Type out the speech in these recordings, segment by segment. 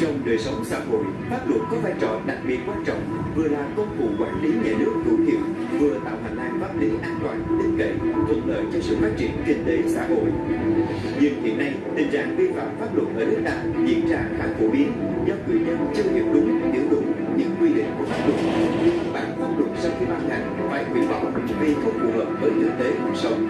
Trong đời sống xã hội, pháp luật có vai trò đặc biệt quan trọng, vừa là công cụ quản lý nhà nước hữu hiệu, vừa tạo hành lang pháp lý an toàn, tin cậy, thuận lợi cho sự phát triển kinh tế xã hội. Nhưng hiện nay, tình trạng vi phạm pháp luật ở nước ta diễn ra khá phổ biến do người dân chưa hiểu đúng, hiểu đúng những quy định của pháp luật. Bản pháp luật sau khi ban hành phải hủy bỏ vì không phù hợp với thực tế cuộc sống.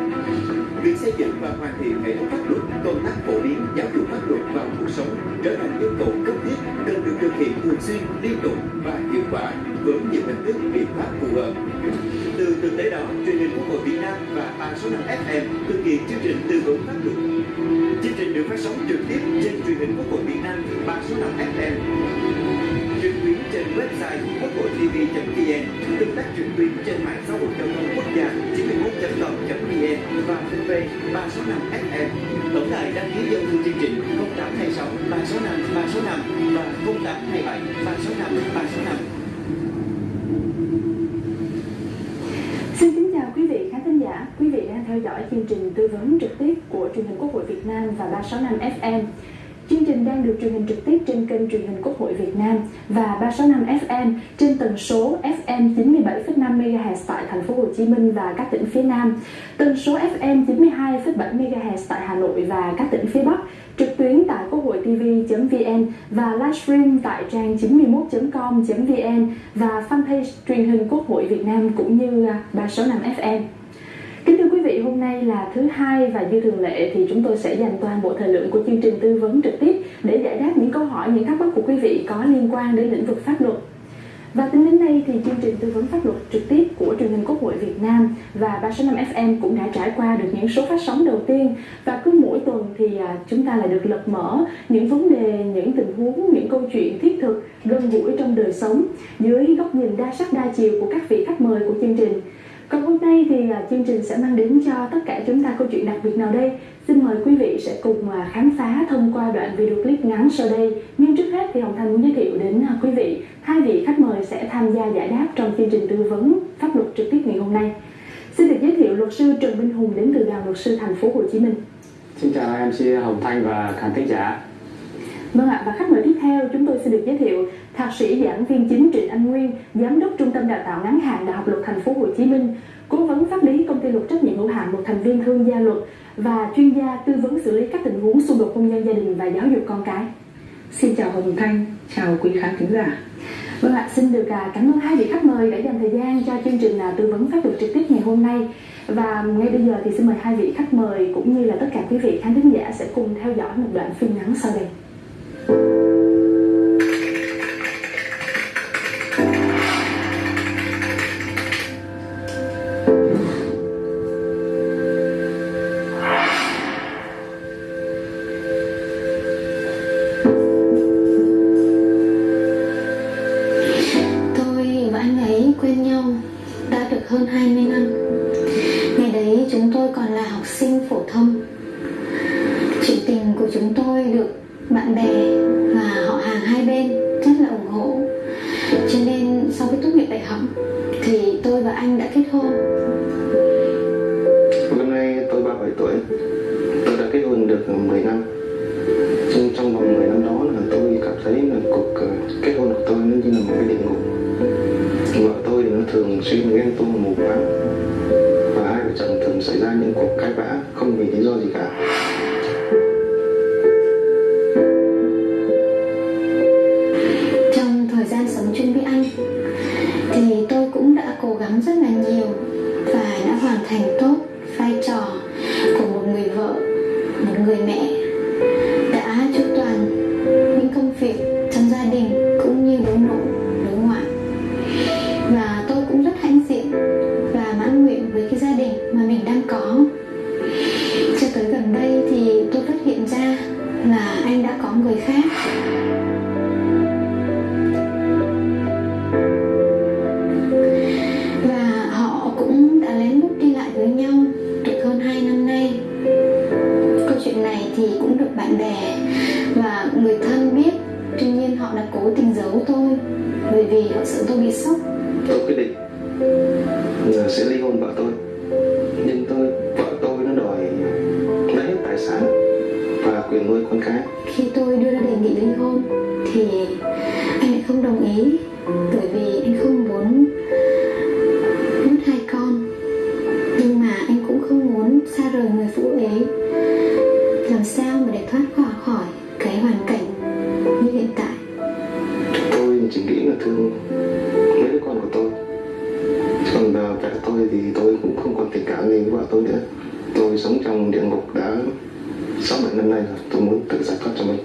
Việc xây dựng và hoàn thiện hệ thống pháp luật, công tác phổ biến giáo dục pháp luật vào cuộc sống trở thành yêu cầu cấp thiết cần được thực hiện thường xuyên, liên tục và hiệu quả với nhiều hình thức biện pháp phù hợp. Từ thực tế đó, truyền hình Quốc hội Việt Nam và 365 FM thực hiện chương trình tư vấn pháp luật. Chương trình được phát sóng trực tiếp trên truyền hình Quốc hội Việt Nam 365 FM trực tuyến trên website quốc hội tv.vn, tương tác trực tuyến trên mạng xã hội giao thông quốc gia 91.com.vn và fanpage 365 FM. Tổng đài đăng ký dân thư chương trình 0826 365 365 và 0827 365 365. Xin kính chào quý vị khán thính giả. Quý vị đang theo dõi chương trình tư vấn trực tiếp của truyền hình Quốc hội Việt Nam và 365 FM. Chương trình đang được truyền hình trực tiếp trên kênh truyền hình Quốc hội Việt Nam và 365 FM trên tần số FM 97,5 MHz tại thành phố Hồ Chí Minh và các tỉnh phía Nam, tần số FM 92,7 MHz tại Hà Nội và các tỉnh phía Bắc, trực tuyến tại quốc hội tv.vn và livestream tại trang 91.com.vn và fanpage truyền hình Quốc hội Việt Nam cũng như 365 FM. Kính thưa quý vị, hôm nay là thứ hai và như thường lệ thì chúng tôi sẽ dành toàn bộ thời lượng của chương trình tư vấn trực tiếp để giải đáp những câu hỏi, những thắc mắc của quý vị có liên quan đến lĩnh vực pháp luật. Và tính đến nay thì chương trình tư vấn pháp luật trực tiếp của truyền hình Quốc hội Việt Nam và 365 FM cũng đã trải qua được những số phát sóng đầu tiên và cứ mỗi tuần thì à, chúng ta lại được lật mở những vấn đề, những tình huống, những câu chuyện thiết thực, gần gũi trong đời sống dưới góc nhìn đa sắc đa chiều của các vị khách mời của chương trình. Còn hôm nay thì uh, chương trình sẽ mang đến cho tất cả chúng ta câu chuyện đặc biệt nào đây? Xin mời quý vị sẽ cùng uh, khám phá thông qua đoạn video clip ngắn sau đây. Nhưng trước hết thì Hồng Thanh muốn giới thiệu đến uh, quý vị hai vị khách mời sẽ tham gia giải đáp trong chương trình tư vấn pháp luật trực tiếp ngày hôm nay. Xin được giới thiệu luật sư Trần Minh Hùng đến từ đoàn luật sư thành phố Hồ Chí Minh. Xin chào MC Hồng Thanh và khán thính giả. Vâng ạ, và khách mời tiếp theo chúng tôi xin được giới thiệu Thạc sĩ giảng viên chính Trịnh Anh Nguyên, Giám đốc Trung tâm Đào tạo ngắn hạn Đại học Luật Thành phố Hồ Chí Minh, cố vấn pháp lý công ty luật trách nhiệm hữu hạn một thành viên thương gia luật và chuyên gia tư vấn xử lý các tình huống xung đột hôn nhân gia đình và giáo dục con cái. Xin chào Hồng Thanh, chào quý khán thính giả. Vâng ạ, xin được à, cảm ơn hai vị khách mời đã dành thời gian cho chương trình à, tư vấn pháp luật trực tiếp ngày hôm nay. Và ngay bây giờ thì xin mời hai vị khách mời cũng như là tất cả quý vị khán thính giả sẽ cùng theo dõi một đoạn phim ngắn sau đây. Yeah. Làm sao mà để thoát khỏi khỏi cái hoàn cảnh như hiện tại? Tôi chỉ nghĩ là thương mấy đứa con của tôi. Còn à, vợ tôi thì tôi cũng không còn tình cảm gì với vợ tôi nữa. Tôi sống trong địa ngục đã sáu bảy năm nay rồi tôi muốn tự giải thoát cho mình.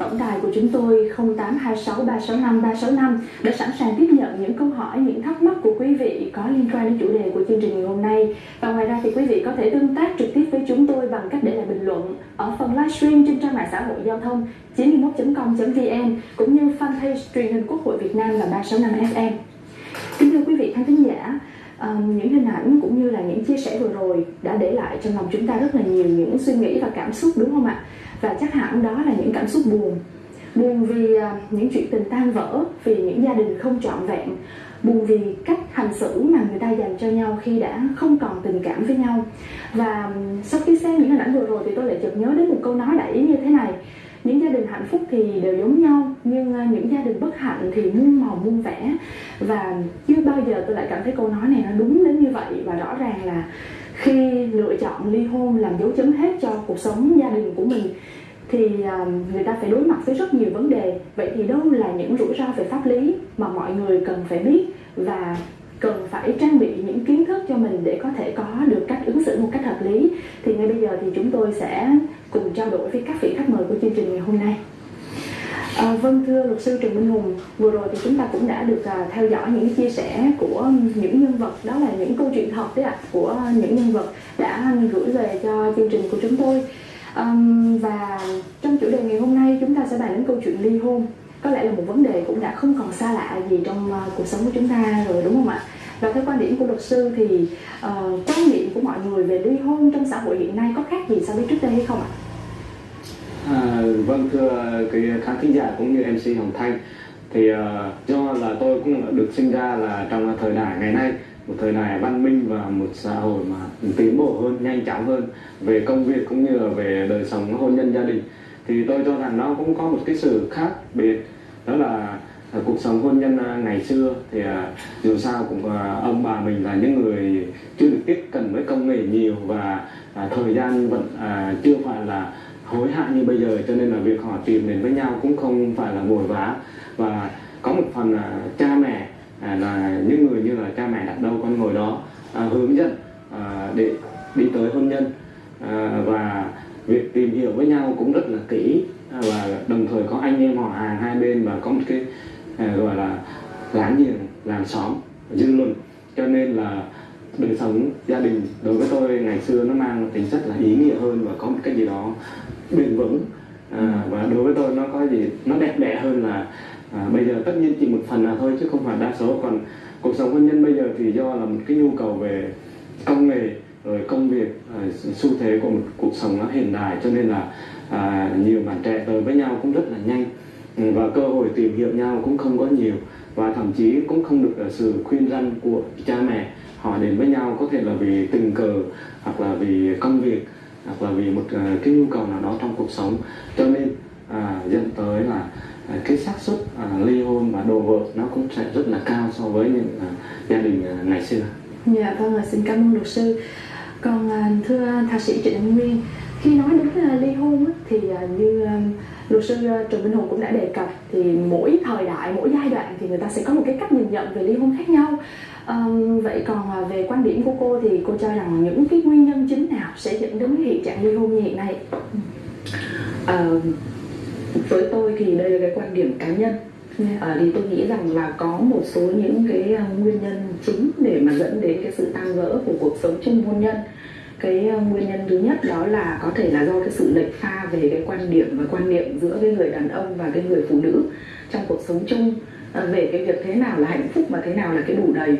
Tổng đài của chúng tôi 0826365365 đã sẵn sàng tiếp nhận những câu hỏi, những thắc mắc của quý vị có liên quan đến chủ đề của chương trình ngày hôm nay. Và ngoài ra thì quý vị có thể tương tác trực tiếp với chúng tôi bằng cách để lại bình luận ở phần livestream trên trang mạng xã hội giao thông 91.com.vn cũng như fanpage truyền hình Quốc hội Việt Nam là 365 FM. Kính thưa quý vị khán thính giả, um, những hình ảnh cũng như là những chia sẻ vừa rồi đã để lại trong lòng chúng ta rất là nhiều những suy nghĩ và cảm xúc đúng không ạ? Và chắc hẳn đó là những cảm xúc buồn. Buồn vì à, những chuyện tình tan vỡ, vì những gia đình không trọn vẹn, buồn vì cách hành xử mà người ta dành cho nhau khi đã không còn tình cảm với nhau. Và sau khi xem những hình ảnh vừa rồi thì tôi lại chợt nhớ đến một câu nói đại ý như thế này những gia đình hạnh phúc thì đều giống nhau nhưng à, những gia đình bất hạnh thì muôn màu muôn vẻ và chưa bao giờ tôi lại cảm thấy câu nói này nó đúng đến như vậy và rõ ràng là khi lựa chọn ly hôn làm dấu chấm hết cho cuộc sống gia đình của mình, thì à, người ta phải đối mặt với rất nhiều vấn đề. Vậy thì đâu là những rủi ro về pháp lý mà mọi người cần phải biết và cần phải trang bị những kiến thức cho mình để có thể có được cách ứng xử một cách hợp lý? Thì ngay bây giờ thì chúng tôi sẽ cùng trao đổi với các vị khách mời của chương trình ngày hôm nay. À, vâng thưa luật sư Trần Minh Hùng vừa rồi thì chúng ta cũng đã được à, theo dõi những chia sẻ của những nhân vật đó là những câu chuyện thật đấy ạ của những nhân vật đã gửi về cho chương trình của chúng tôi. À, và trong chủ đề ngày hôm nay chúng ta sẽ bàn đến câu chuyện ly hôn. Có lẽ là một vấn đề cũng đã không còn xa lạ gì trong uh, cuộc sống của chúng ta rồi đúng không ạ? Và theo quan điểm của luật sư thì uh, quan niệm của mọi người về ly hôn trong xã hội hiện nay có khác gì so với trước đây hay không ạ? À, vâng thưa cái khán thính giả cũng như MC Hồng Thanh. Thì uh, do là tôi cũng được sinh ra là trong thời đại ngày nay một thời đại văn minh và một xã hội mà tiến bộ hơn nhanh chóng hơn về công việc cũng như là về đời sống hôn nhân gia đình. Thì tôi cho rằng nó cũng có một cái sự khác biệt đó là à, cuộc sống hôn nhân à, ngày xưa thì à, dù sao cũng ông bà mình là những người chưa được tiếp cận với công nghệ nhiều và thời gian vẫn chưa phải là hối hận như bây giờ cho nên là việc họ tìm đến với nhau cũng không phải là vội vã và có một phần là cha mẹ à, là những người như là cha mẹ đặt đâu con ngồi đó à, hướng dẫn à, để đi tới hôn nhân. À, và việc tìm hiểu với nhau cũng rất là kỹ à, và đồng thời có anh em họ hàng hai bên và có một cái à, gọi là láng giềng làng xóm dư luận. Cho nên là đời sống gia đình đối với tôi ngày xưa nó mang tính chất là ý nghĩa hơn và có một cái gì đó bền vững. À, và đối với tôi nó có gì nó đẹp đẽ hơn là à, bây giờ tất nhiên chỉ một phần là thôi chứ không phải đa số. Còn cuộc sống hôn nhân bây giờ thì do là một cái nhu cầu về công nghệ rồi công việc à, xu thế của một cuộc sống nó hiện đại. Cho nên là à, nhiều bạn trẻ tới với nhau cũng rất là nhanh. Ừ, và cơ hội tìm hiểu nhau cũng không có nhiều. Và thậm chí cũng không được à, sự khuyên răn của cha mẹ. Họ đến với nhau có thể là vì tình cờ hoặc là vì công việc hoặc là vì một à, cái nhu cầu nào đó trong cuộc sống cho nên à, dẫn tới là à, cái xác suất à, ly hôn và đồ vợ nó cũng sẽ rất là cao so với những à, gia đình à, ngày xưa. Dạ vâng ạ, xin cảm ơn luật sư. Còn à, thưa thạc sĩ Trịnh Nguyên, khi nói đến à, ly hôn thì à, như à, luật sư à, Trần Minh Hùng cũng đã đề cập thì mỗi thời đại, mỗi giai đoạn thì người ta sẽ có một cái cách nhìn nhận về ly hôn khác nhau. Ờm, vậy còn à, về quan điểm của cô thì cô cho rằng những cái nguyên nhân chính nào sẽ dẫn đến cái hiện trạng ly hôn như hiện nay? À, với tôi thì đây là cái quan điểm cá nhân Dạ. à, thì tôi nghĩ rằng là có một số những cái à, nguyên nhân chính để mà dẫn đến cái sự tan vỡ của cuộc sống chung hôn nhân cái ờ, nguyên nhân thứ nhất đó là có thể là do cái sự lệch pha về cái quan điểm và quan niệm giữa cái người đàn ông và cái người phụ nữ trong cuộc sống chung. Ờ, về cái việc thế nào là hạnh phúc và thế nào là cái đủ đầy.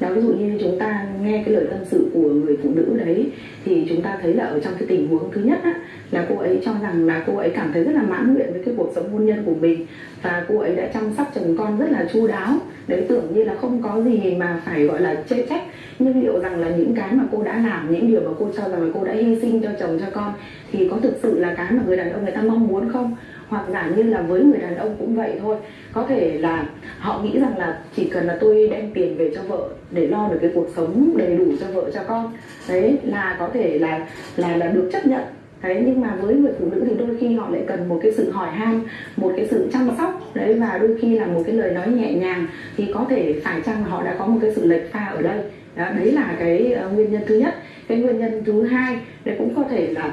Đó ví dụ như chúng ta nghe cái lời tâm sự của người phụ nữ đấy thì chúng ta thấy là ở trong cái tình huống thứ nhất á, là cô ấy cho rằng là cô ấy cảm thấy rất là mãn nguyện với cái cuộc sống hôn nhân của mình và cô ấy đã chăm sóc chồng con rất là chu đáo. Đấy tưởng như là không có gì mà phải gọi là chê trách nhưng liệu rằng là những cái mà cô đã làm, những điều mà cô cho rằng là cô đã hy sinh cho chồng, cho con, thì có thực sự là cái mà người đàn ông người ta mong muốn không? Hoặc giả như là với người đàn ông cũng vậy thôi. Có thể là họ nghĩ rằng là chỉ cần là tôi đem tiền về cho vợ để lo được cái cuộc sống đầy đủ cho vợ, cho con. Đấy, là có thể là là là được chấp nhận. Đấy, nhưng mà với người phụ nữ thì đôi khi họ lại cần một cái sự hỏi han, một cái sự chăm sóc. Đấy, và đôi khi là một cái lời nói nhẹ nhàng thì có thể phải chăng họ đã có một cái sự lệch pha ở đây? Đó, đấy là cái uh, nguyên nhân thứ nhất. Cái nguyên nhân thứ hai đấy cũng có thể là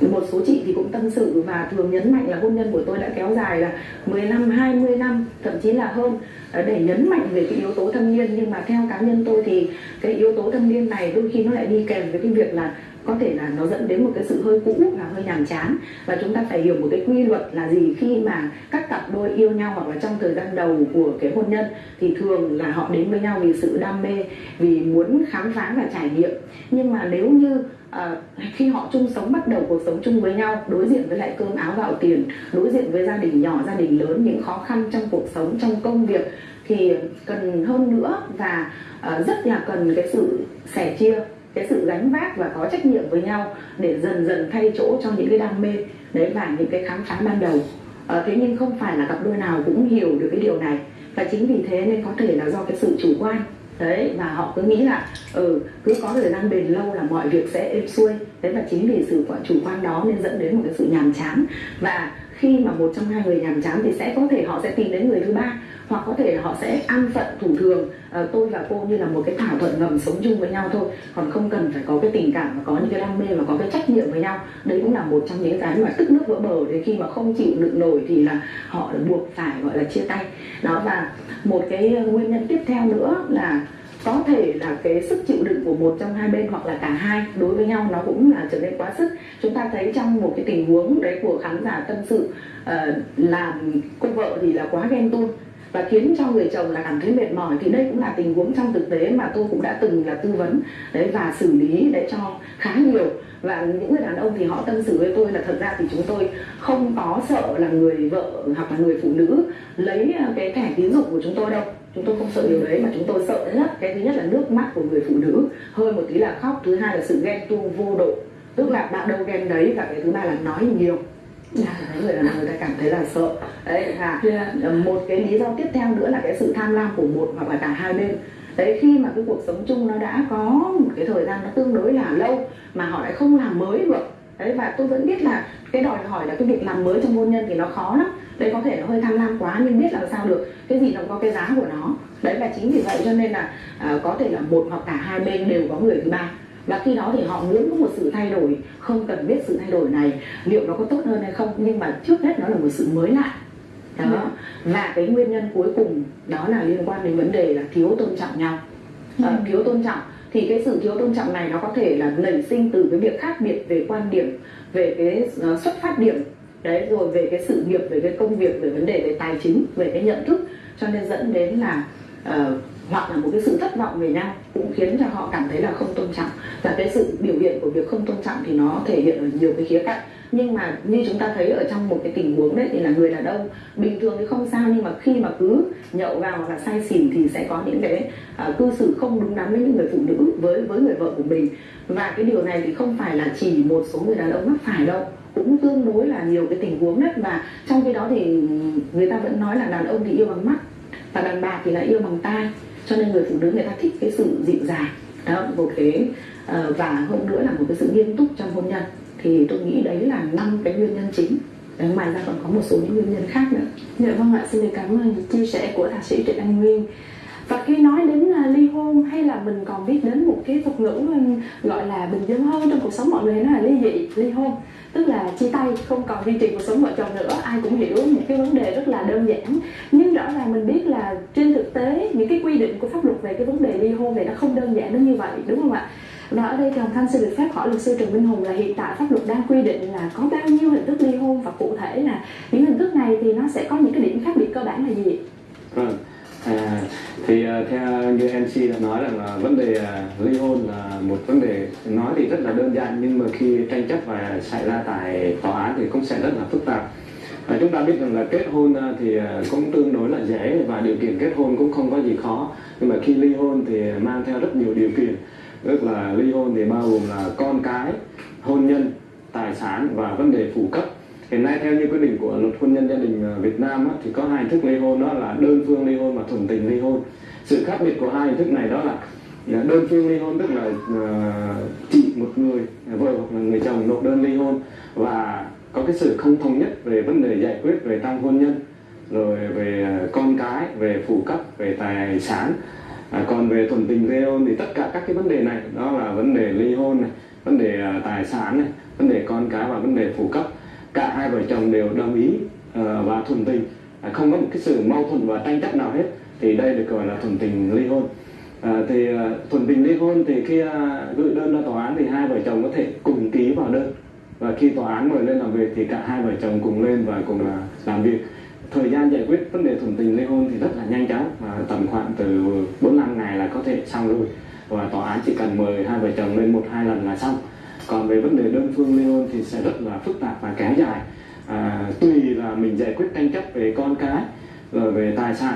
một số chị thì cũng tâm sự và thường nhấn mạnh là hôn nhân của tôi đã kéo dài là 10 năm, 20 năm, thậm chí là hơn. Ờ, để nhấn mạnh về cái yếu tố thâm niên nhưng mà theo cá nhân tôi thì cái yếu tố thâm niên này đôi khi nó lại đi kèm với cái việc là có thể là nó dẫn đến một cái sự hơi cũ và hơi nhàm chán. Và chúng ta phải hiểu một cái quy luật là gì khi mà các cặp đôi yêu nhau hoặc là trong thời gian đầu của cái hôn nhân thì thường là họ đến với nhau vì sự đam mê vì muốn khám phá và trải nghiệm. Nhưng mà nếu như à, khi họ chung sống bắt đầu cuộc sống chung với nhau đối diện với lại cơm áo gạo tiền đối diện với gia đình nhỏ gia đình lớn những khó khăn trong cuộc sống trong công việc thì cần hơn nữa và uh, rất là cần cái sự sẻ chia cái sự gánh vác và có trách nhiệm với nhau để dần dần thay chỗ cho những cái đam mê đấy và những cái khám phá ban đầu. À, thế nhưng không phải là cặp đôi nào cũng hiểu được cái điều này. Và chính vì thế nên có thể là do cái sự chủ quan. Đấy và họ cứ nghĩ là ừ cứ có thời gian bền lâu là mọi việc sẽ êm xuôi. Đấy và chính vì sự chủ quan đó nên dẫn đến một cái sự nhàm chán. Và khi mà một trong hai người nhàm chán thì sẽ có thể họ sẽ tìm đến người thứ ba hoặc có thể là họ sẽ an phận thủ thường. À, tôi và cô như là một cái thỏa thuận ngầm sống chung với nhau thôi. Còn không cần phải có cái tình cảm và có những cái đam mê và có cái trách nhiệm với nhau. Đấy cũng là một trong những cái mà tức nước vỡ bờ. Đến khi mà không chịu đựng nổi thì là họ buộc phải gọi là chia tay. Đó và một cái ờ, nguyên nhân tiếp theo nữa là có thể là cái sức chịu đựng của một trong hai bên hoặc là cả hai đối với nhau nó cũng là trở nên quá sức. Chúng ta thấy trong một cái tình huống đấy của khán giả tâm sự uh, làm cô vợ thì là quá ghen tuông và khiến cho người chồng là cảm thấy mệt mỏi, thì đây cũng là tình huống trong thực tế mà tôi cũng đã từng là tư vấn, đấy, và xử lý để cho khá nhiều. Và những người đàn ông thì họ tâm sự với tôi là thật ra thì chúng tôi không có sợ là người vợ hoặc là người phụ nữ lấy ờ, cái thẻ tín dụng của chúng tôi đâu. Chúng tôi không sợ điều đấy, mà chúng tôi sợ nhất, cái thứ nhất là nước mắt của người phụ nữ, hơi một tí là khóc, thứ hai là sự ghen tuông vô độ. Tức là bạn đâu ghen đấy, và cái thứ ba là nói nhiều là người ông người ta cảm thấy là sợ. Đấy và yeah. Dạ. một cái lý do tiếp theo nữa là cái sự tham lam của một hoặc là cả hai bên. Đấy khi mà cái cuộc sống chung nó đã có một cái thời gian nó tương đối là lâu mà họ lại không làm mới được đấy và tôi vẫn biết là cái đòi hỏi là cái việc làm mới trong hôn nhân thì nó khó lắm. Đấy có thể nó hơi tham lam quá nhưng biết làm sao được. Cái gì nó có cái giá của nó. Đấy và chính vì vậy cho nên là à, có thể là một hoặc cả hai bên đều có người thứ ba và khi đó thì họ muốn có một sự thay đổi không cần biết sự thay đổi này liệu nó có tốt hơn hay không nhưng mà trước hết nó là một sự mới lạ. Đó. Ừ. và cái nguyên nhân cuối cùng đó là liên quan đến vấn đề là thiếu tôn trọng nhau. Ừ. à, thiếu tôn trọng. Thì cái sự thiếu tôn trọng này nó có thể là nảy sinh từ cái việc khác biệt về quan điểm về cái uh, xuất phát điểm. Đấy rồi về cái sự nghiệp về cái công việc về vấn đề về tài chính về cái nhận thức. Cho nên dẫn đến là uh, hoặc là một cái sự thất vọng về nhau cũng khiến cho họ cảm thấy là không tôn trọng và cái sự biểu hiện của việc không tôn trọng thì nó thể hiện ở nhiều cái khía cạnh. Nhưng mà như chúng ta thấy ở trong một cái tình huống đấy thì là người đàn ông bình thường thì không sao nhưng mà khi mà cứ nhậu vào hoặc là say xỉn thì sẽ có những cái uh, cư xử không đúng đắn với những người phụ nữ với với người vợ của mình. Và cái điều này thì không phải là chỉ một số người đàn ông mắc phải đâu cũng tương đối là nhiều cái tình huống đấy. Và trong khi đó thì người ta vẫn nói là đàn ông thì yêu bằng mắt và đàn bà thì là yêu bằng tai cho nên người phụ nữ người ta thích cái sự dịu dàng đó một cái uh, và hơn nữa là một cái sự nghiêm túc trong hôn nhân. Thì tôi nghĩ đấy là năm cái nguyên nhân chính. Đấy, ngoài ra còn có một số những nguyên nhân khác nữa. Dạ vâng ạ xin được cảm ơn những chia sẻ của thạc sĩ trịnh anh nguyên và khi nói đến à, ly hôn hay là mình còn biết đến một cái thuật ngữ gọi là bình dân hơn trong cuộc sống mọi người nó là ly dị, ly hôn tức là chia tay, không còn duy trì cuộc sống vợ chồng nữa, ai cũng hiểu một cái vấn đề rất là đơn giản nhưng rõ ràng mình biết là trên thực tế, những cái quy định của pháp luật về cái vấn đề ly hôn này nó không đơn giản đến như vậy, đúng không ạ và ở đây thì Thanh xin được phép hỏi luật sư Trần Minh Hùng là hiện tại pháp luật đang quy định là có bao nhiêu hình thức ly hôn và cụ thể là những hình thức này thì nó sẽ có những cái điểm khác biệt cơ bản là gì? Vâng. À, thì uh, theo như MC đã nói rằng là vấn đề uh, ly hôn là một vấn đề nói thì rất là đơn giản nhưng mà khi tranh chấp và xảy ra tại tòa án thì cũng sẽ rất là phức tạp. À, chúng ta biết rằng là kết hôn à, thì cũng tương đối là dễ và điều kiện kết hôn cũng không có gì khó. Nhưng mà khi ly hôn thì mang theo rất nhiều điều kiện tức là ly hôn thì bao gồm là con cái hôn nhân tài sản và vấn đề phụ cấp hiện nay theo như quy định của luật hôn nhân gia đình à, Việt Nam á, thì có hai hình thức ly hôn đó là đơn phương ly hôn và thuần tình ly hôn. Sự khác biệt của hai hình thức này đó là à, đơn phương ly hôn tức là à, uh, chỉ một người vợ hoặc là người chồng nộp đơn ly hôn và có cái sự không thống nhất về vấn đề giải quyết về trong hôn nhân rồi về con cái về phụ cấp về tài sản. À, còn về thuần tình ly hôn thì tất cả các cái vấn đề này đó là vấn đề ly hôn này vấn đề tài sản này vấn đề con cái và vấn đề phụ cấp cả hai vợ chồng đều đồng ý uh, và thuần tình. Uh, không có một cái sự mâu thuẫn và tranh chấp nào hết thì đây được gọi là thuần tình ly hôn. À, thì uh, thuần tình ly hôn thì khi uh, gửi đơn ra tòa án thì hai vợ chồng có thể cùng ký vào đơn. Và khi tòa án mời lên làm việc thì cả hai vợ chồng cùng lên và cùng là làm việc. Thời gian giải quyết vấn đề thuần tình ly hôn thì rất là nhanh chóng và tầm khoảng từ 4 năm ngày là có thể xong rồi. Và tòa án chỉ cần mời hai vợ chồng lên một hai lần là xong còn về vấn đề đơn phương ly hôn thì sẽ rất là phức tạp và kéo dài. À, tùy là mình giải quyết tranh chấp về con cái rồi về tài sản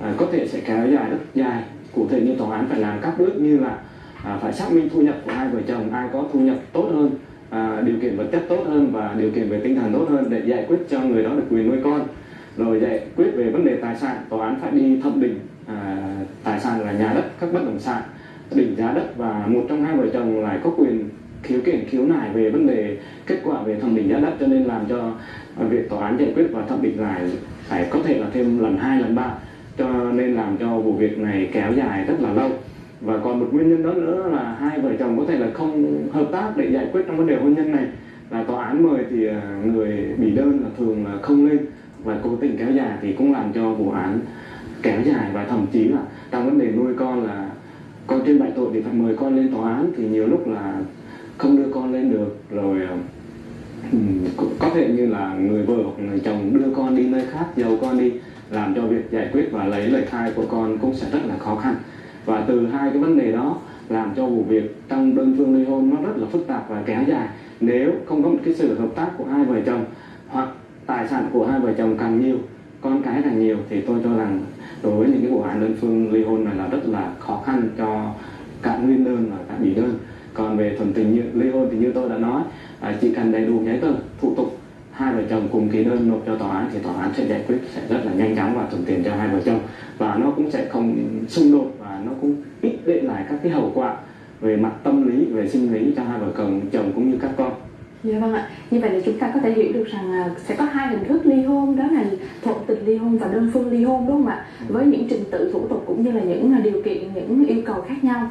à, có thể sẽ kéo dài rất dài. Cụ thể như tòa án phải làm các bước như là à, phải xác minh thu nhập của hai vợ chồng ai có thu nhập tốt hơn à, điều kiện vật chất tốt hơn và điều kiện về tinh thần tốt hơn để giải quyết cho người đó được quyền nuôi con. Rồi giải quyết về vấn đề tài sản tòa án phải đi thẩm định à, tài sản là nhà đất các bất động sản định giá đất và một trong hai vợ chồng lại có quyền khiếu kiện khiếu nại về vấn đề kết quả về thẩm định giá đất, cho nên làm cho việc tòa án giải quyết và thẩm định lại phải có thể là thêm lần hai, lần ba, cho nên làm cho vụ việc này kéo dài rất là lâu. Và còn một nguyên nhân đó nữa là hai vợ chồng có thể là không hợp tác để giải quyết trong vấn đề hôn nhân này. Là tòa án mời thì à, người bị đơn là thường là không lên và cố tình kéo dài thì cũng làm cho vụ án kéo dài. Và thậm chí là trong vấn đề nuôi con là con trên bại tội thì phải mời con lên tòa án thì nhiều lúc là không đưa con lên được, rồi có thể như là người vợ hoặc người chồng đưa con đi nơi khác giấu con đi làm cho việc giải quyết và lấy lời khai của con cũng sẽ rất là khó khăn. Và từ hai cái vấn đề đó, làm cho vụ việc trong đơn phương ly hôn nó rất là phức tạp và kéo dài. Nếu không có một cái sự hợp tác của hai vợ chồng, hoặc tài sản của hai vợ chồng càng nhiều, con cái càng nhiều, thì tôi cho rằng đối với những cái vụ án đơn phương ly hôn này là rất là khó khăn cho cả nguyên đơn và cả bị đơn còn về thuần tình như ly hôn thì như tôi đã nói à, chỉ cần đầy đủ giấy tờ thủ tục hai vợ chồng cùng ký đơn nộp cho tòa án thì tòa án sẽ giải quyết sẽ rất là nhanh chóng và thuận tiện cho hai vợ chồng và nó cũng sẽ không xung đột và nó cũng ít để lại các cái hậu quả về mặt tâm lý về sinh lý cho hai vợ chồng chồng cũng như các con Dạ vâng ạ. Như vậy là chúng ta có thể hiểu được rằng sẽ có hai hình thức ly hôn đó là thuận tình ly hôn và đơn phương ly hôn đúng không ạ? Với những trình tự thủ tục cũng như là những điều kiện, những yêu cầu khác nhau.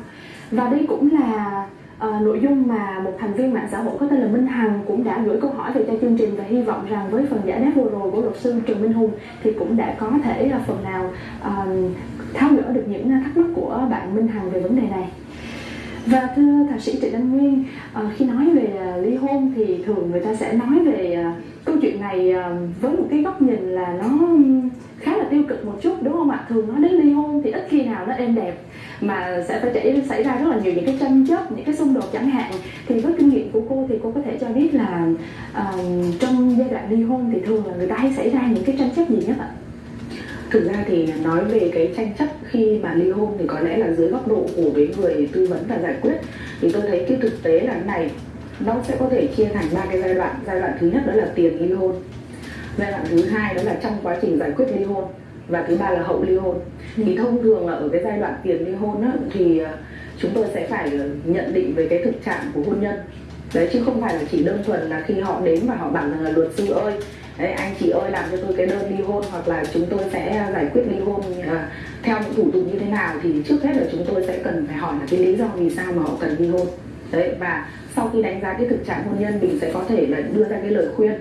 Và đây cũng là uh, nội dung mà một thành viên mạng xã hội có tên là Minh Hằng cũng đã gửi câu hỏi về cho chương trình và hy vọng rằng với phần giải đáp vừa rồi của luật sư Trần Minh Hùng thì cũng đã có thể uh, phần nào uh, tháo gỡ được những thắc mắc của bạn Minh Hằng về vấn đề này. Và thưa thạc sĩ Trịnh Anh Nguyên, uh, khi nói về uh, ly hôn thì thường người ta sẽ nói về uh, câu chuyện này uh, với một cái góc nhìn là nó khá là tiêu cực một chút đúng không ạ? Thường nói đến ly hôn thì ít khi nào nó êm đẹp mà sẽ phải chảy xảy ra rất là nhiều những cái tranh chấp, những cái xung đột chẳng hạn. Thì với kinh nghiệm của cô thì cô có thể cho biết là uh, trong giai đoạn ly hôn thì thường là người ta hay xảy ra những cái tranh chấp gì nhất ạ? thực ra thì nói về cái tranh chấp khi mà ly hôn thì có lẽ là dưới góc độ của cái người tư vấn và giải quyết thì tôi thấy cái thực tế là này nó sẽ có thể chia thành ba cái giai đoạn giai đoạn thứ nhất đó là tiền ly hôn giai đoạn thứ hai đó là trong quá trình giải quyết ly hôn và thứ ba là hậu ly hôn. Ừ. thì thông thường là ở cái giai đoạn tiền ly hôn á, thì chúng tôi sẽ phải nhận định về cái thực trạng của hôn nhân. Đấy chứ không phải là chỉ đơn thuần là khi họ đến và họ bảo rằng là luật sư ơi Đấy, anh chị ơi làm cho tôi cái đơn ly hôn hoặc là chúng tôi sẽ giải quyết ly hôn uh, theo những thủ tục như thế nào. Thì trước hết là chúng tôi sẽ cần phải hỏi là cái lý do vì sao mà họ cần ly hôn. Đấy và sau khi đánh giá cái thực trạng hôn nhân mình sẽ có thể là đưa ra cái lời khuyên.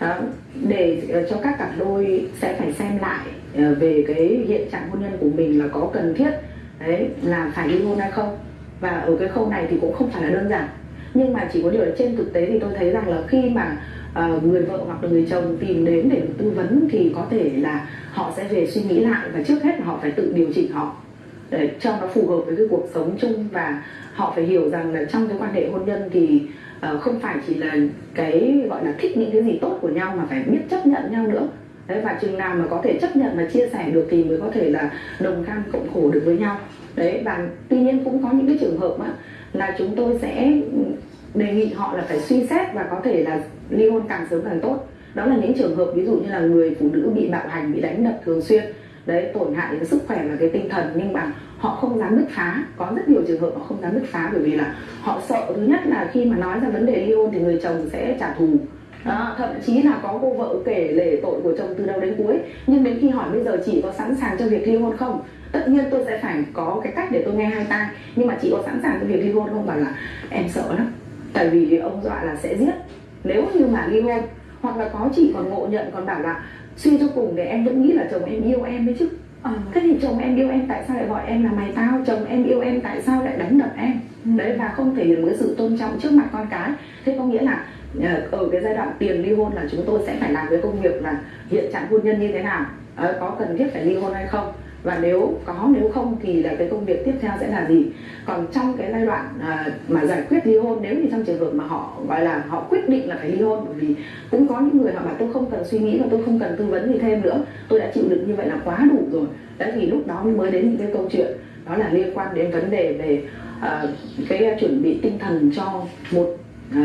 Đó, để uh, cho các cặp đôi sẽ phải xem lại Ờ, về cái hiện trạng hôn nhân của mình là có cần thiết đấy là phải ly hôn hay không? Và ở cái khâu này thì cũng không phải là đơn giản. Nhưng mà chỉ có điều là trên thực tế thì tôi thấy rằng là khi mà uh, người vợ hoặc là người chồng tìm đến để tư vấn thì có thể là họ sẽ về suy nghĩ lại và trước hết là họ phải tự điều chỉnh họ. Để cho nó phù hợp với cái cuộc sống chung và họ phải hiểu rằng là trong cái quan hệ hôn nhân thì uh, không phải chỉ là cái gọi là thích những cái gì tốt của nhau mà phải biết chấp nhận nhau nữa đấy và chừng nào mà có thể chấp nhận và chia sẻ được thì mới có thể là đồng cam cộng khổ được với nhau. Đấy và tuy nhiên cũng có những cái trường hợp á, là chúng tôi sẽ đề nghị họ là phải suy xét và có thể là ly hôn càng sớm càng tốt. Đó là những trường hợp ví dụ như là người phụ nữ bị bạo hành bị đánh đập thường xuyên. Đấy tổn hại cái sức khỏe và cái tinh thần nhưng mà họ không dám bứt phá. Có rất nhiều trường hợp họ không dám bứt phá bởi vì là họ sợ. Thứ nhất là khi mà nói ra vấn đề ly hôn thì người chồng sẽ trả thù đó, thậm chí là có cô vợ kể lể tội của chồng từ đầu đến cuối. Nhưng đến khi hỏi bây giờ chị có sẵn sàng cho việc ly hôn không? Tất nhiên tôi sẽ phải có cái cách để tôi nghe hai tai. Nhưng mà chị có sẵn sàng cho việc ly hôn không? Bảo là em sợ lắm. Tại vì ông dọa là sẽ giết. Nếu như mà ly hôn hoặc là có chị còn ngộ nhận còn bảo là suy cho cùng để em vẫn nghĩ là chồng em yêu em đấy chứ. À, thế thì chồng em yêu em tại sao lại gọi em là mày tao? Chồng em yêu em tại sao lại đánh đập em đấy và không thể hiện một cái sự tôn trọng trước mặt con cái. Thế có nghĩa là ờ, ở cái giai đoạn tiền ly hôn là chúng tôi sẽ phải làm cái công việc là hiện trạng hôn nhân như thế nào. Ờ, có cần thiết phải ly hôn hay không? Và nếu có nếu không thì là cái công việc tiếp theo sẽ là gì? Còn trong cái giai đoạn à, mà giải quyết ly hôn nếu như trong trường hợp mà họ gọi là họ quyết định là phải ly hôn bởi vì cũng có những người họ bảo tôi không cần suy nghĩ và tôi không cần tư vấn gì thêm nữa. Tôi đã chịu đựng như vậy là quá đủ rồi. Đấy thì lúc đó mới đến những cái câu chuyện đó là liên quan đến vấn đề về Ờ, cái ờ, chuẩn bị tinh thần cho một ờ,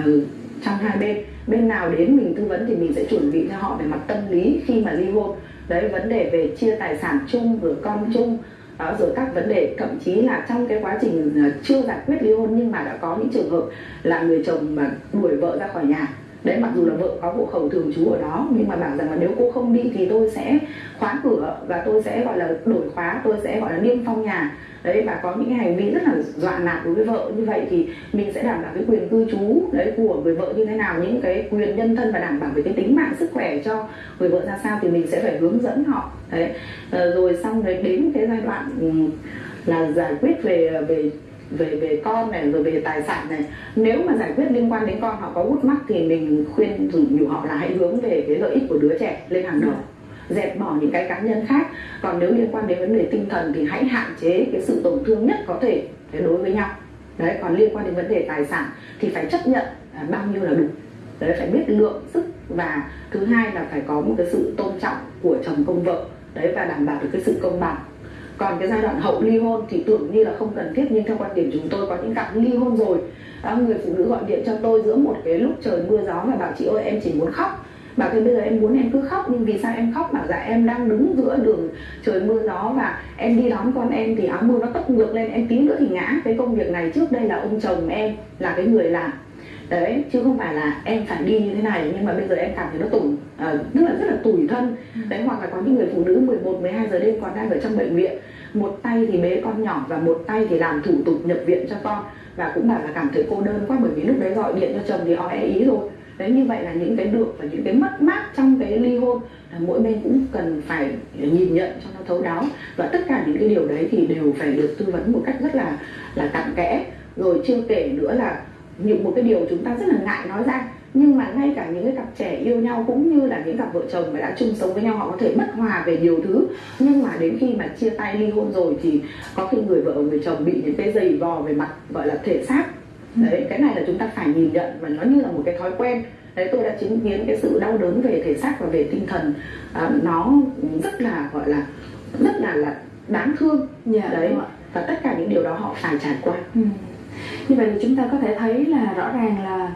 trong hai bên. Bên nào đến mình tư vấn thì mình sẽ chuẩn bị cho họ về mặt tâm lý khi mà ly hôn. Đấy, vấn đề về chia tài sản chung rồi con chung. Đó, rồi các vấn đề, thậm chí là trong cái quá trình chưa giải quyết ly hôn nhưng mà đã có những trường hợp là người chồng mà đuổi vợ ra khỏi nhà. Đấy, mặc dù là vợ có hộ khẩu thường trú ở đó, nhưng mà bảo rằng là nếu cô không đi thì tôi sẽ khóa cửa và tôi sẽ, gọi là, đổi khóa, tôi sẽ, gọi là, niêm phong nhà đấy, và có những cái hành vi rất là dọa nạt đối với vợ như vậy thì mình sẽ đảm bảo cái quyền cư trú, đấy, của người vợ như thế nào, những cái quyền nhân thân và đảm bảo về cái tính mạng sức khỏe cho người vợ ra sao thì mình sẽ phải hướng dẫn họ. Đấy ờ, rồi xong đấy đến cái giai đoạn ừ, là giải quyết về về về về con này, rồi về tài sản này. Nếu mà giải quyết liên quan đến con, họ có hút mắt thì mình khuyên nhủ họ là hãy hướng về cái lợi ích của đứa trẻ lên hàng đầu dẹp bỏ những cái cá nhân khác. Còn nếu liên quan đến vấn đề tinh thần thì hãy hạn chế cái sự tổn thương nhất có thể đối với nhau. Đấy, còn liên quan đến vấn đề tài sản thì phải chấp nhận bao nhiêu là đủ. Đấy, phải biết lượng sức và thứ hai là phải có một cái sự tôn trọng của chồng công vợ, đấy, và đảm bảo được cái sự công bằng. Còn cái giai đoạn hậu ly hôn thì tưởng như là không cần thiết, nhưng theo quan điểm chúng tôi có những cặp ly hôn rồi người phụ nữ gọi điện cho tôi giữa một cái lúc trời mưa gió và bảo chị ơi, em chỉ muốn khóc bảo thế bây giờ em muốn em cứ khóc nhưng vì sao em khóc bảo dạ em đang đứng giữa đường trời mưa gió và em đi đón con em thì áo mưa nó tấp ngược lên em tí nữa thì ngã. Cái công việc này trước đây là ông chồng em là cái người làm. Đấy chứ không phải là em phải đi như thế này nhưng mà bây giờ em cảm thấy nó tủi à, tức là rất là tủi thân. Đấy hoặc là có những người phụ nữ 11 12 giờ đêm còn đang ở trong bệnh viện. Một tay thì bế con nhỏ và một tay thì làm thủ tục nhập viện cho con. Và cũng bảo là cảm thấy cô đơn quá bởi vì lúc đấy gọi điện cho chồng thì họ e ý rồi đấy, như vậy là những cái được và những cái mất mát trong cái ly hôn là mỗi bên cũng cần phải nhìn nhận cho nó thấu đáo. Và tất cả những cái điều đấy thì đều phải được tư vấn một cách rất là là cặn kẽ. Rồi chưa kể nữa là những, một cái điều chúng ta rất là ngại nói ra. Nhưng mà ngay cả những cái cặp trẻ yêu nhau cũng như là những cặp vợ chồng mà đã chung sống với nhau, họ có thể bất hòa về nhiều thứ. Nhưng mà đến khi mà chia tay ly hôn rồi thì có khi người vợ người chồng bị những cái giày vò về mặt, gọi là, thể xác đấy cái này là chúng ta phải nhìn nhận và nó như là một cái thói quen. Đấy tôi đã chứng kiến cái sự đau đớn về thể xác và về tinh thần. À, nó rất là gọi là rất là là đáng thương. Dạ, đấy và tất cả những điều đó họ phải trải qua. Ừ. như vậy thì chúng ta có thể thấy là rõ ràng là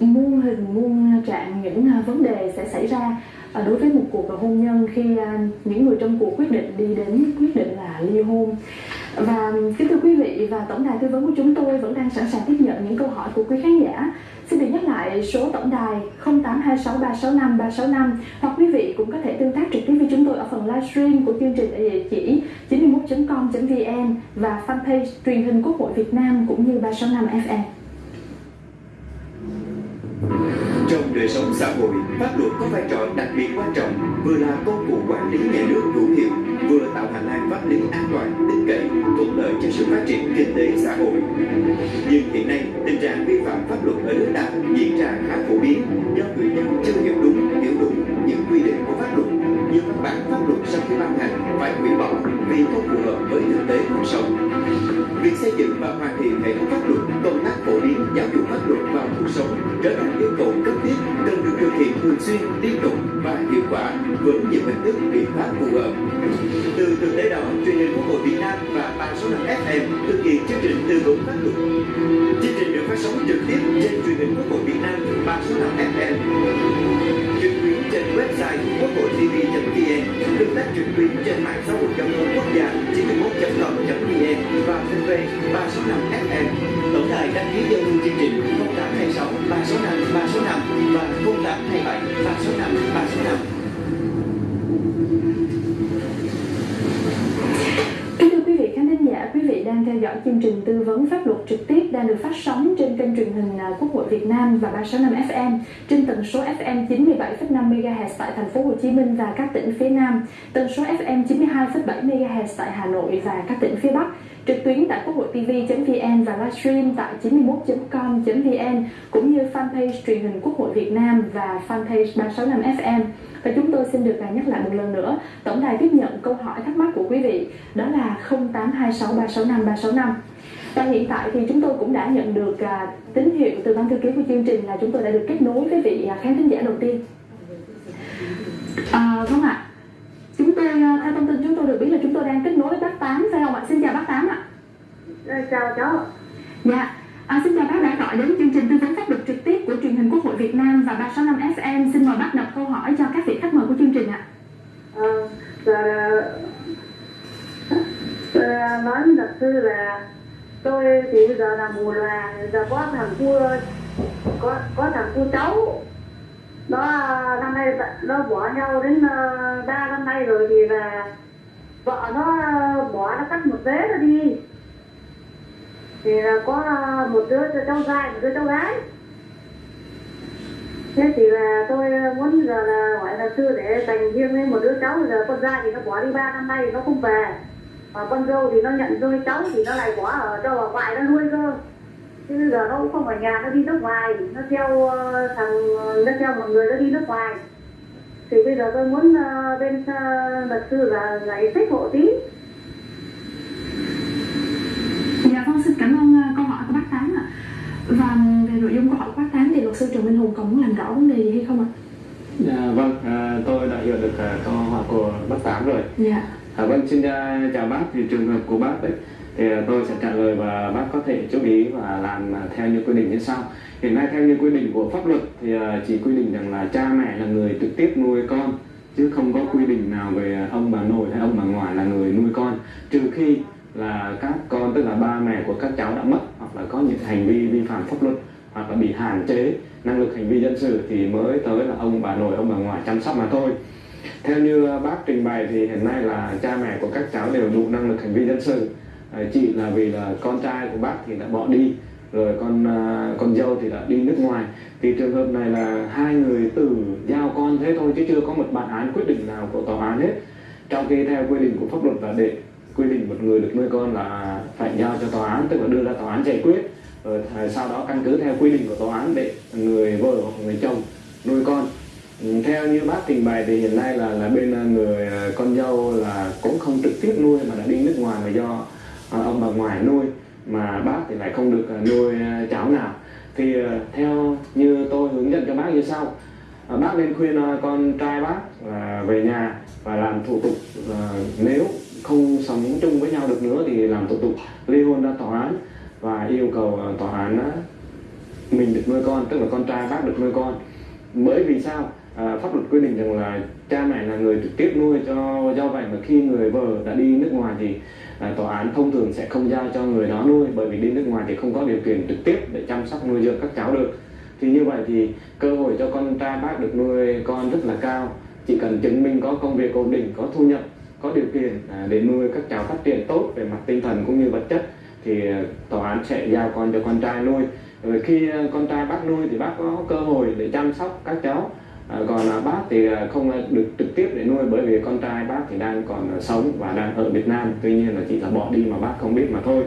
muôn hình muôn trạng những à, vấn đề sẽ xảy ra à, đối với một cuộc hôn nhân khi à, những người trong cuộc quyết định đi đến quyết định là ly hôn và kính thưa quý vị và tổng đài tư vấn của chúng tôi vẫn đang sẵn sàng tiếp nhận những câu hỏi của quý khán giả xin được nhắc lại số tổng đài 0826365365 hoặc quý vị cũng có thể tương tác trực tiếp với chúng tôi ở phần livestream của chương trình ở địa chỉ 91.com.vn và fanpage truyền hình quốc hội Việt Nam cũng như 365 FM. Trong đời sống xã hội, pháp luật có vai trò đặc biệt quan trọng, vừa là công cụ quản lý nhà nước hữu hiệu, vừa tạo hành lang pháp lý an toàn, tin cậy, thuận lợi cho sự phát triển kinh tế xã hội. Nhưng hiện nay, tình trạng vi phạm pháp luật ở nước ta diễn ra khá phổ biến do người dân chưa hiểu đúng, hiểu đúng những quy định của pháp luật nhưng bản pháp luật sau khi ban hành phải hủy bỏ vì không phù hợp với thực tế cuộc sống. Việc xây dựng và hoàn thiện hệ thống pháp luật, công tác phổ biến giáo dục pháp luật vào cuộc sống trở thành yêu cầu cấp thiết cần được thực hiện thường xuyên, liên tục và hiệu quả với nhiều hình thức biện pháp phù hợp. Từ thực tế đó, truyền hình Quốc hội Việt Nam và 365 FM thực hiện chương trình tư vấn pháp luật. Chương trình được phát sóng trực tiếp trên truyền hình Quốc hội Việt Nam 365 FM tuyến trên mạng xã hội giao thông quốc gia 91.com.vn và fanpage 365 FM. Tổng đài đăng ký giao lưu chương trình 0826 365 365 và 0827 365 365 Kính thưa quý vị khán thính giả, quý vị đang theo dõi chương trình tư vấn pháp luật trực tiếp đang được phát sóng trên kênh truyền hình à, Quốc hội Việt Nam và 365 FM trên tần số FM 97,5 MHz tại thành phố Hồ Chí Minh và các tỉnh phía Nam, tần số FM 92,7 MHz tại Hà Nội và các tỉnh phía Bắc trực tuyến tại quốc hội tv.vn và livestream tại 91.com.vn cũng như fanpage truyền hình Quốc hội Việt Nam và fanpage 365 FM. Và chúng tôi xin được nhắc lại một lần nữa, tổng đài tiếp nhận câu hỏi thắc mắc của quý vị đó là 0826365365. Và hiện tại thì chúng tôi cũng đã nhận được à, tín hiệu từ ban thư ký của chương trình là chúng tôi đã được kết nối với vị à, khán thính giả đầu tiên. À, vâng ạ. Chúng tôi à, theo thông tin chúng tôi được biết là chúng tôi đang kết nối với bác Tám phải không ạ? Xin chào bác Tám ạ. chào cháu Dạ. À, xin chào bác đã gọi đến chương trình tư vấn pháp luật trực của truyền hình Quốc hội Việt Nam và 365 FM. Xin mời bác đọc câu hỏi cho các vị khách mời của chương trình ạ. Ờ, à, giờ là nói với luật sư là tôi thì bây giờ là mù là giờ có thằng cua có có thằng cu cháu nó năm nay nó bỏ nhau đến ờ, ba năm nay rồi thì là vợ nó bỏ nó cắt một vế nó đi thì là có ờ, một đứa cháu trai một đứa cháu gái thế thì là tôi ờ, muốn giờ là, gọi là sư để dành riêng với một đứa cháu giờ con trai thì nó bỏ đi ba năm nay thì nó không về. Mà con dâu thì nó nhận nuôi cháu thì nó lại bỏ ở cho bà ngoại nó nuôi cơ. Chứ bây giờ nó cũng không ở nhà, nó đi nước ngoài, nó theo ờ, thằng ờ, nó theo một người nó đi nước ngoài. Thì bây giờ tôi muốn bên luật sư là giải thích hộ tí Dạ vâng, xin cảm ơn uh, câu hỏi của bác Tám ạ. Và về nội dung câu hỏi của bác Tám thì luật sư Trần Minh Hùng còn muốn làm rõ vấn đề gì hay không ạ? Dạ, vâng, à, tôi đã hiểu được à, câu hỏi của bác Tám rồi. Dạ. À, vâng, xin à, chào bác. Thì trường hợp của bác đấy, thì à, tôi sẽ trả lời và bác có thể chú ý và làm à, theo như quy định như sau. Hiện nay theo như quy định của pháp luật thì à, chỉ quy định rằng là cha mẹ là người trực tiếp nuôi con chứ không có quy định nào về à, ông bà nội hay ông bà ngoại là người nuôi con trừ khi là các con, tức là ba mẹ của các cháu đã mất hoặc là có những hành vi vi phạm pháp luật hoặc là bị hạn chế năng lực hành vi dân sự thì mới tới là ông bà nội, ông bà ngoại chăm sóc mà thôi. Theo như bác trình bày thì hiện nay là cha mẹ của các cháu đều đủ năng lực hành vi dân sự. Chị là vì là con trai của bác thì đã bỏ đi, rồi con à, con dâu thì đã đi nước ngoài. Thì trường hợp này là hai người tự giao con thế thôi chứ chưa có một bản án quyết định nào của tòa án hết. Trong khi theo quy định của pháp luật là để quy định một người được nuôi con là phải giao cho tòa án, tức là đưa ra tòa án giải quyết. Ờ, Rồi sau đó căn cứ theo quy định của tòa án để người vợ hoặc người chồng nuôi con. Ừ, theo như bác trình bày thì hiện nay là là bên ờ, người ờ, con dâu là cũng không trực tiếp nuôi mà đã đi nước ngoài mà do ông bà ngoại nuôi, mà bác thì lại không được nuôi cháu nào. Thì theo như tôi hướng dẫn cho bác như sau. Bác nên khuyên con trai bác là về nhà và làm thủ tục nếu không sống chung với nhau được nữa thì làm thủ tục. Ly hôn ra tòa án và yêu cầu ờ, tòa án ờ, mình được nuôi con tức là con trai bác được nuôi con. Bởi vì sao? À, pháp luật quy định rằng là cha mẹ là người trực tiếp nuôi cho do vậy mà khi người vợ đã đi nước ngoài thì à, tòa án thông thường sẽ không giao cho người đó nuôi bởi vì đi nước ngoài thì không có điều kiện trực tiếp để chăm sóc nuôi dưỡng các cháu được. Thì như vậy thì cơ hội cho con trai bác được nuôi con rất là cao. Chỉ cần chứng minh có công việc ổn định có thu nhập có điều kiện à, để nuôi các cháu phát triển tốt về mặt tinh thần cũng như vật chất thì à, tòa án sẽ giao con cho con trai nuôi. Rồi khi à, con trai bác nuôi thì bác có cơ hội để chăm sóc các cháu. À, còn bác thì à, không được trực tiếp để nuôi bởi vì con trai bác thì đang còn sống và đang ở Việt Nam. Tuy nhiên là chỉ là bỏ đi mà bác không biết mà thôi.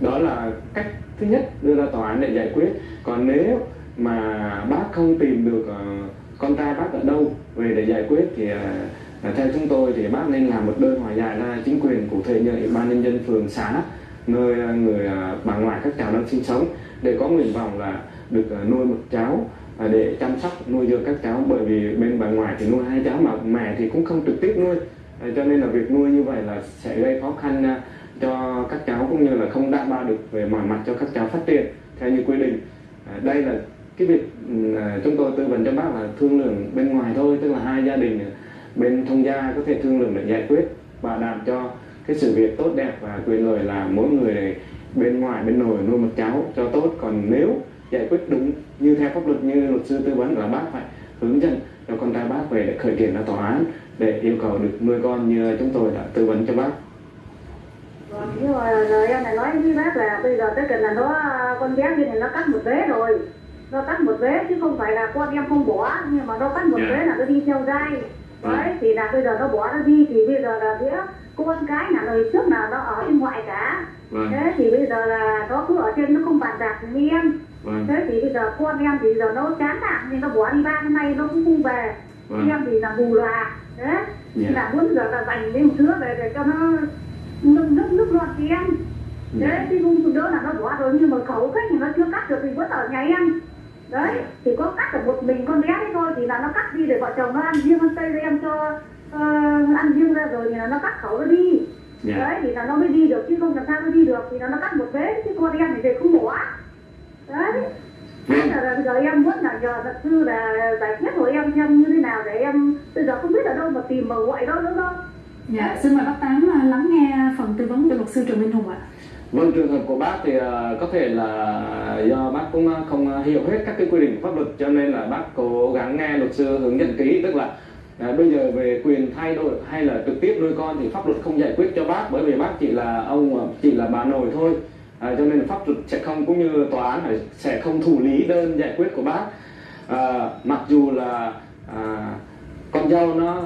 Đó là cách thứ nhất đưa ra tòa án để giải quyết. Còn nếu mà bác không tìm được con trai bác ở đâu về để giải quyết thì theo chúng tôi thì bác nên làm một đơn hòa giải ra chính quyền cụ thể như ủy ban nhân dân phường xã, nơi, người à, bà ngoại các cháu đang sinh sống, để có nguyện vọng là được à, nuôi một cháu à, để chăm sóc, nuôi dưỡng các cháu. Bởi vì bên bà ngoại thì nuôi hai cháu mà mẹ thì cũng không trực tiếp nuôi. Cho nên là việc nuôi như vậy là sẽ gây khó khăn cho các cháu cũng như là không đảm bảo được về mọi mặt cho các cháu phát triển theo như quy định. Đây là cái việc ừ, chúng tôi tư vấn cho bác là thương lượng bên ngoài thôi, tức là hai gia đình bên thông gia có thể thương lượng để giải quyết bảo đảm cho cái sự việc tốt đẹp và quyền lợi là mỗi người bên ngoài bên nội nuôi một cháu cho tốt còn nếu giải quyết đúng như theo pháp luật như luật sư tư vấn là bác phải hướng dẫn cho con trai bác về để khởi kiện ra tòa án để yêu cầu được nuôi con như chúng tôi đã tư vấn cho bác Vâng, nhưng mà em này nói với bác là bây giờ tới cần là nó con bé kia này nó cắt một vế rồi nó cắt một vế chứ không phải là con em không bỏ nhưng mà nó cắt một Dạ. vế là nó đi theo dai. Đấy thì là bây giờ nó bỏ nó đi thì bây giờ là đứa con cái là lời trước là nó ở bên ngoại cả. Vâng. Thế thì bây giờ là nó cứ ở trên nó không bàn bạc với em. Vâng. Thế thì bây giờ con em thì giờ nó chán nản nên nó bỏ đi ba năm nay nó cũng không về. Vâng. Em thì là bù lòa đấy thì dạ. là muốn giờ là dành đến một đứa về để cho nó nước nước nước lọt thì em. Dạ. đấy thì không đứa là nó bỏ rồi nhưng mà khẩu khách thì nó chưa cắt được thì vẫn ở nhà em đấy thì có cắt được một mình con bé đấy thôi thì là nó cắt đi để vợ chồng nó ăn riêng ăn tây em cho ờ, ăn riêng ra rồi thì là nó cắt khẩu nó đi. Dạ. Đấy thì là nó mới đi được chứ không làm sao nó đi được thì là nó cắt một vế chứ con em thì về không bỏ đấy. Thế vâng là, là bây giờ em muốn là nhờ luật sư là giải quyết của em xem như thế nào để em bây giờ không biết ở đâu mà tìm mà gọi đó nữa đâu Dạ, xin mời bác Tám à, lắng nghe phần tư vấn của luật sư Trần Minh Hùng ạ. Vâng, trường hợp của bác thì ờ, có thể là do bác cũng ờ, không ờ, hiểu hết các cái quy định của pháp luật cho nên là bác cố gắng nghe luật sư hướng dẫn kỹ tức là à, bây giờ về quyền thay đổi hay là trực tiếp nuôi con thì pháp luật không giải quyết cho bác bởi vì bác chỉ là ông chỉ là bà nội thôi. À, cho nên pháp luật sẽ không cũng như tòa án sẽ không thủ lý đơn giải quyết của bác. À, mặc dù là à, con dâu nó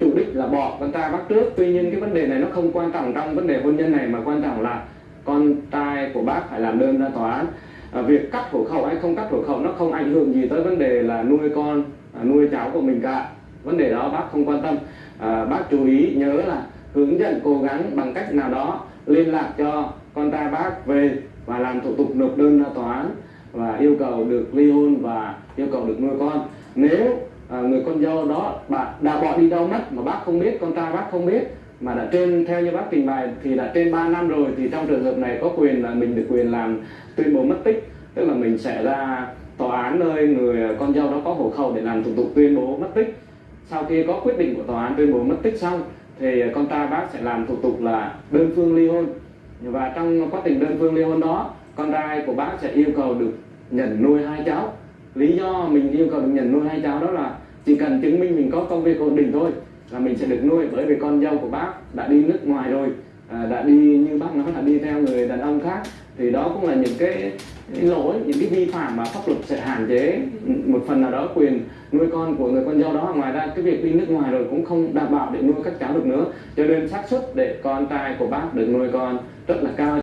chủ đích là bỏ con trai bác trước tuy nhiên cái vấn đề này nó không quan trọng trong vấn đề hôn nhân này mà quan trọng là con trai của bác phải làm đơn ra tòa án. À, việc cắt hộ khẩu hay không cắt hộ khẩu nó không ảnh hưởng gì tới vấn đề là nuôi con à, nuôi cháu của mình cả. Vấn đề đó bác không quan tâm. À, bác chú ý nhớ là hướng dẫn cố gắng bằng cách nào đó liên lạc cho con trai bác về và làm thủ tục nộp đơn ra tòa án và yêu cầu được ly hôn và yêu cầu được nuôi con. Nếu à, người con dâu đó bạn đã bỏ đi đâu mất mà bác không biết con trai bác không biết mà đã trên, theo như bác trình bày thì đã trên 3 năm rồi, thì trong trường hợp này có quyền là mình được quyền làm tuyên bố mất tích. Tức là mình sẽ ra tòa án nơi người, con dâu đó có hộ khẩu để làm thủ tục tuyên bố mất tích. Sau khi có quyết định của tòa án tuyên bố mất tích xong, thì con trai bác sẽ làm thủ tục là đơn phương ly hôn. Và trong quá trình đơn phương ly hôn đó, con trai của bác sẽ yêu cầu được nhận nuôi hai cháu. Lý do mình yêu cầu được nhận nuôi hai cháu đó là chỉ cần chứng minh mình có công việc ổn định thôi là mình sẽ được nuôi bởi vì con dâu của bác đã đi nước ngoài rồi à, đã đi như bác nói là đi theo người đàn ông khác. Thì đó cũng là những cái, cái lỗi những cái vi phạm mà pháp luật sẽ hạn chế. Ừ, một phần nào đó quyền nuôi con của người con dâu đó. Ngoài ra cái việc đi nước ngoài rồi cũng không đảm bảo để nuôi các cháu được nữa. Cho nên xác suất để con trai của bác được nuôi con rất là cao.